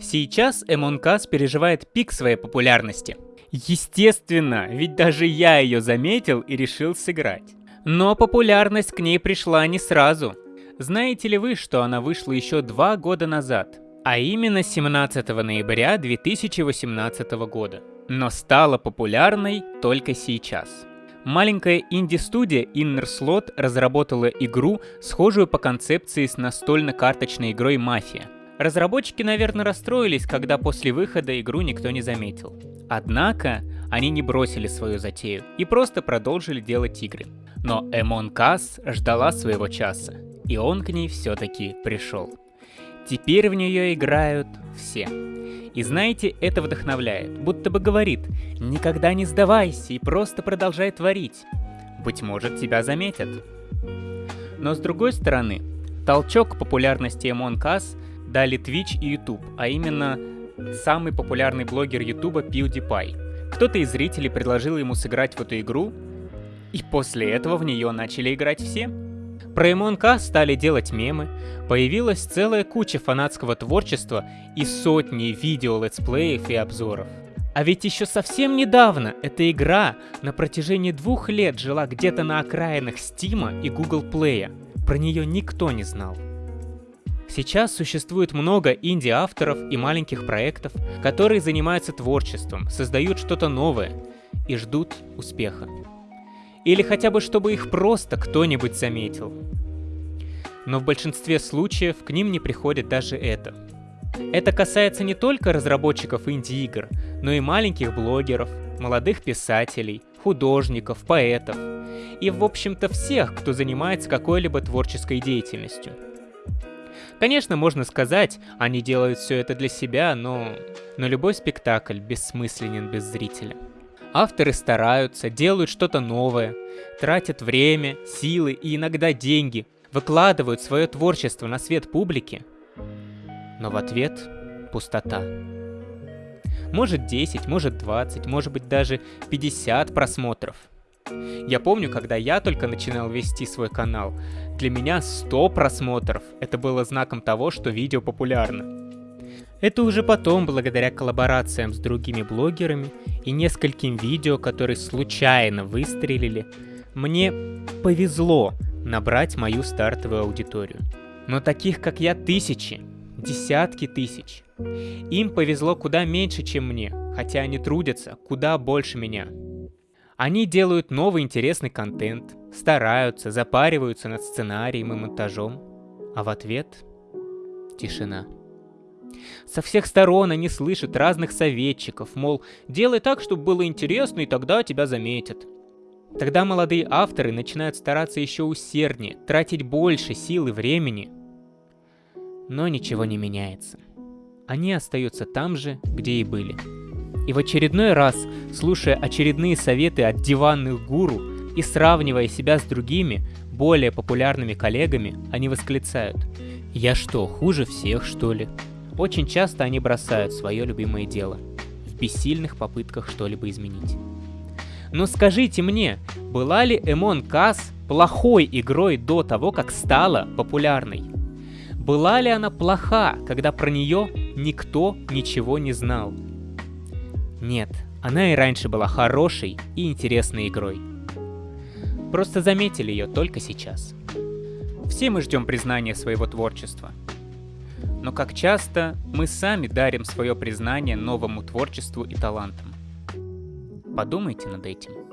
Сейчас Us переживает пик своей популярности. Естественно, ведь даже я ее заметил и решил сыграть. Но популярность к ней пришла не сразу. Знаете ли вы, что она вышла еще два года назад? А именно 17 ноября 2018 года. Но стала популярной только сейчас. Маленькая инди-студия Inner Slot разработала игру, схожую по концепции с настольно-карточной игрой «Мафия». Разработчики, наверное, расстроились, когда после выхода игру никто не заметил. Однако, они не бросили свою затею и просто продолжили делать игры. Но Among Us ждала своего часа, и он к ней все-таки пришел. Теперь в нее играют все. И знаете, это вдохновляет, будто бы говорит, никогда не сдавайся и просто продолжай творить. Быть может, тебя заметят. Но с другой стороны, толчок популярности Among Us дали Twitch и YouTube, а именно самый популярный блогер YouTube PewDiePie. Кто-то из зрителей предложил ему сыграть в эту игру, и после этого в нее начали играть все. Про МНК стали делать мемы, появилась целая куча фанатского творчества и сотни видео, летсплеев и обзоров. А ведь еще совсем недавно эта игра на протяжении двух лет жила где-то на окраинах Стима и Google Play. Про нее никто не знал. Сейчас существует много инди-авторов и маленьких проектов, которые занимаются творчеством, создают что-то новое и ждут успеха. Или хотя бы, чтобы их просто кто-нибудь заметил. Но в большинстве случаев к ним не приходит даже это. Это касается не только разработчиков инди-игр, но и маленьких блогеров, молодых писателей, художников, поэтов и, в общем-то, всех, кто занимается какой-либо творческой деятельностью. Конечно, можно сказать, они делают все это для себя, но... Но любой спектакль бессмысленен без зрителя. Авторы стараются, делают что-то новое, тратят время, силы и иногда деньги, выкладывают свое творчество на свет публики, но в ответ пустота. Может 10, может 20, может быть даже 50 просмотров. Я помню, когда я только начинал вести свой канал, для меня 100 просмотров это было знаком того, что видео популярно. Это уже потом, благодаря коллаборациям с другими блогерами и нескольким видео, которые случайно выстрелили, мне повезло набрать мою стартовую аудиторию. Но таких, как я, тысячи, десятки тысяч. Им повезло куда меньше, чем мне, хотя они трудятся куда больше меня. Они делают новый интересный контент, стараются, запариваются над сценарием и монтажом, а в ответ — тишина. Со всех сторон они слышат разных советчиков, мол, делай так, чтобы было интересно, и тогда тебя заметят. Тогда молодые авторы начинают стараться еще усерднее, тратить больше сил и времени. Но ничего не меняется. Они остаются там же, где и были. И в очередной раз, слушая очередные советы от диванных гуру и сравнивая себя с другими, более популярными коллегами, они восклицают «Я что, хуже всех, что ли?» Очень часто они бросают свое любимое дело в бессильных попытках что-либо изменить. Но скажите мне, была ли Among Us плохой игрой до того, как стала популярной? Была ли она плоха, когда про нее никто ничего не знал? Нет, она и раньше была хорошей и интересной игрой. Просто заметили ее только сейчас. Все мы ждем признания своего творчества – но как часто мы сами дарим свое признание новому творчеству и талантам. Подумайте над этим.